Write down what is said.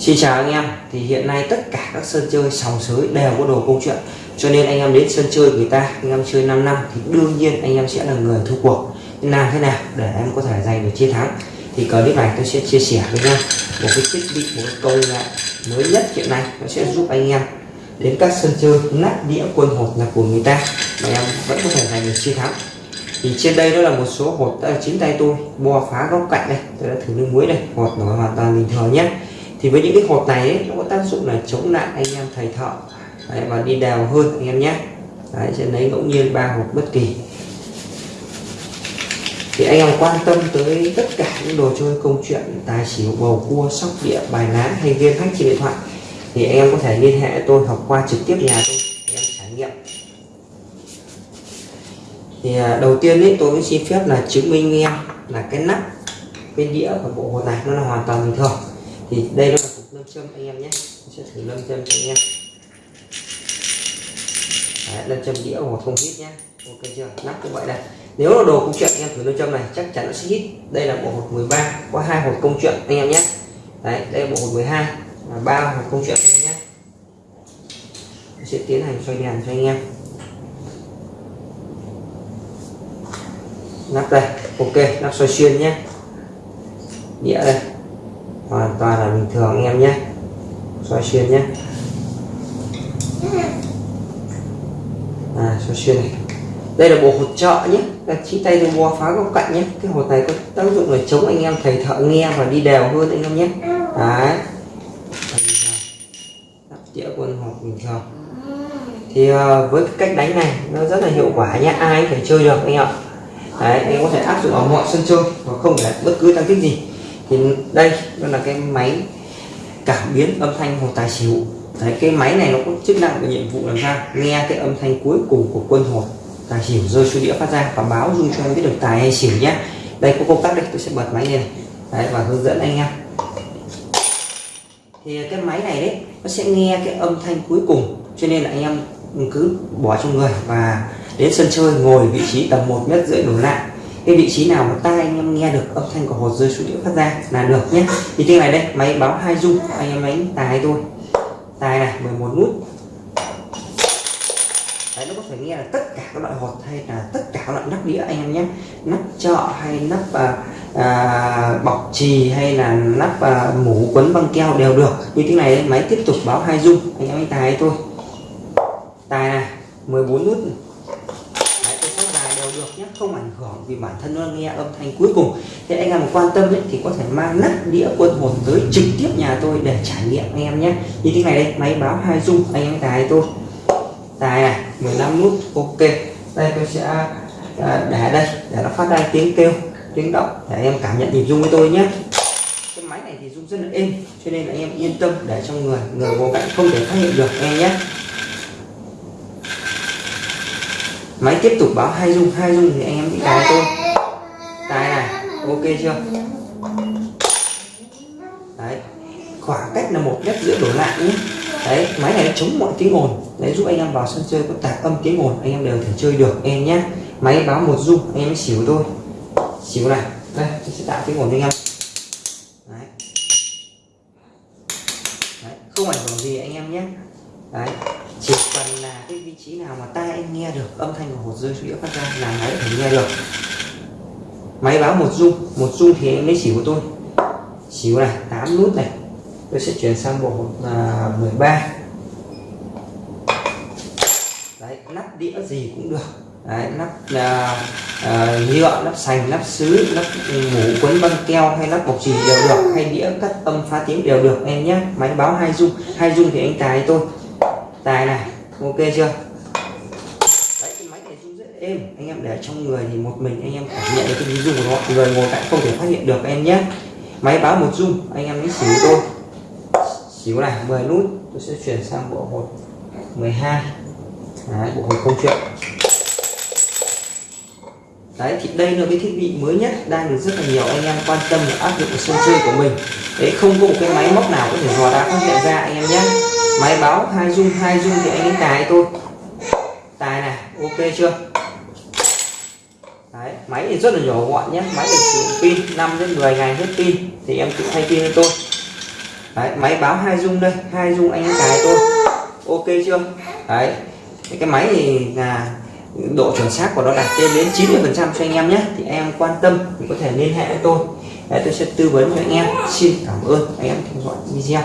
Xin chào anh em. Thì hiện nay tất cả các sân chơi sòng sới đều có đồ câu chuyện. Cho nên anh em đến sân chơi người ta, anh em chơi 5 năm thì đương nhiên anh em sẽ là người thua cuộc. Làm thế nào để em có thể giành được chiến thắng? Thì clip này tôi sẽ chia sẻ với nhau một cái thiết bị, một cái công nghệ mới nhất hiện nay. Nó sẽ giúp anh em đến các sân chơi nát đĩa quân hột là của người ta mà em vẫn có thể giành được chiến thắng. Thì trên đây đó là một số hột à, chính tay tôi. Bo phá góc cạnh đây. Tôi đã thử nước muối đây. Hột nó hoàn toàn bình thường nhé thì với những cái hột này ấy, nó có tác dụng là chống nạn anh em thầy thợ. Đấy, và đi đèo hơn anh em nhé. Đấy, sẽ lấy ngẫu nhiên ba hột bất kỳ. Thì anh em quan tâm tới tất cả những đồ chơi công chuyện tài xỉu bầu cua sóc địa bài lá hay game hack trên điện thoại thì anh em có thể liên hệ tôi học qua trực tiếp nhà tôi để em trải nghiệm. Thì à, đầu tiên ấy tôi xin phép là chứng minh em là cái nắp cái đĩa của bộ hồ này nó là hoàn toàn bình thường thì đây là cục lâm châm anh em nhé. Mình sẽ thử lâm châm cho anh em. Đấy, lâm châm đĩa hoặc không hít nhé. Ok chưa? Nắp cũng vậy đây. Nếu là đồ công chuyện anh em thử lâm châm này chắc chắn nó sẽ hít. Đây là bộ hột 13 có hai hột công chuyện anh em nhé. Đấy đây là bộ hột 12 và ba hột công chuyện anh em nhé. Mình sẽ tiến hành xoay đèn cho anh em. Nắp đây. Ok nắp xoay xuyên nhé. Đĩa đây hoàn toàn là bình thường anh em nhé. Xoay xuyên nhé. À xoay xuyên này. Đây là bộ hột trợ nhé. Là chỉ tay tôi bò phá góc cạnh nhé. Cái hột này có tác dụng là chống anh em thầy thợ nghe và đi đều hơn anh em nhé. Đấy. Đĩa quân hộp bình thường. Thì ờ, với cái cách đánh này, nó rất là hiệu quả nhé. Ai có thể chơi được anh ạ. Đấy, anh có thể áp dụng ở mọi sân chơi và không phải bất cứ tăng tích gì thì đây, nó là cái máy cảm biến âm thanh hồ tài xỉu. Đấy, cái máy này nó có chức năng và nhiệm vụ làm sao nghe cái âm thanh cuối cùng của quân hột tài xỉu rơi xuống đĩa phát ra và báo dung cho em biết được tài hay xỉu nhé đây, có công tắc đây, tôi sẽ bật máy lên. Đấy, và hướng dẫn anh em thì cái máy này đấy, nó sẽ nghe cái âm thanh cuối cùng, cho nên là anh em cứ bỏ trong người và đến sân chơi, ngồi vị trí tầm một mét rưỡi đổ lại cái vị trí nào mà tai anh em nghe được âm thanh của hột rơi xuống đĩa phát ra là được nhé. Thì thế này đây máy báo hai dung anh em đánh tài thôi. tài này 11 nút. Đấy nó có thể nghe là tất cả các loại hột hay là tất cả các loại nắp đĩa anh em nhé. Nắp chợ hay nắp à, à, bọc trì hay là nắp à, mũ quấn băng keo đều được. Như thế này máy tiếp tục báo hai dung anh em đánh tài thôi. tài này 14 nút được nhé không ảnh hưởng vì bản thân nó nghe âm thanh cuối cùng. Thế anh em quan tâm ấy, thì có thể mang nắp đĩa quân hồn tới trực tiếp nhà tôi để trải nghiệm anh em nhé. Như thế này đây máy báo hai dung anh em tài tôi. Tài này 15 nút ok. Đây tôi sẽ à, để đây để nó phát ra tiếng kêu tiếng động để anh em cảm nhận nhịp dung với tôi nhé. Cái máy này thì dung rất là êm cho nên là anh em yên tâm để trong người người vô cạnh không thể phát hiện được anh em nhé. Máy tiếp tục báo hai dung hai dung thì anh em đi tài tôi tài này, ok chưa? Đấy, khoảng cách là một mét giữa đổ lại nhé. Đấy, máy này chống mọi tiếng ồn. Đấy, giúp anh em vào sân chơi có tạp âm tiếng ồn, anh em đều thể chơi được em nhé. Máy báo một dung, anh em xỉu tôi xỉu này, đây, tôi sẽ tạo tiếng ồn cho anh em. Đấy. đấy, không ảnh hưởng gì anh em nhé đấy chỉ cần là cái vị trí nào mà tai anh nghe được âm thanh của hột rơi xuống đĩa phát ra là máy phải nghe được máy báo một dung một dung thì anh lấy xỉu của tôi. Xỉu này 8 nút này. Tôi sẽ chuyển sang bộ hột là 13 đấy nắp đĩa gì cũng được. Đấy nắp là uh, nhựa nắp sành nắp sứ nắp mũ quấn băng keo hay nắp bọc chì đều được hay đĩa cắt âm phá tiếng đều được. Em nhé máy báo hai dung hai dung thì anh tài tôi tài này ok chưa? Đấy cái máy này rung rất êm anh em để trong người thì một mình anh em cảm nhận được cái rung của nó. Người ngồi cạnh không thể phát hiện được em nhé. Máy báo một rung anh em lấy xỉu tôi xỉu này 10 nút. Tôi sẽ chuyển sang bộ hột 12 đấy, bộ hột không chuyện. Đấy thì đây là cái thiết bị mới nhất đang được rất là nhiều anh em quan tâm và áp dụng sân chơi của mình. Đấy không có một cái máy móc nào có thể dò đá phát hiện ra anh em nhé máy báo hai dung hai dung thì anh ấy tài tôi tài này ok chưa? Đấy, máy thì rất là nhỏ gọn nhé. Máy được sử dụng pin 5 đến 10 ngày hết pin thì em tự thay pin cho tôi. Đấy, máy báo hai dung đây hai dung anh cài tôi ok chưa? Đấy cái máy thì là độ chuẩn xác của nó đạt trên đến 90 phần trăm cho anh em nhé. Thì em quan tâm thì có thể liên hệ với tôi. Đấy, tôi sẽ tư vấn cho anh em. Xin cảm ơn anh em theo dõi video.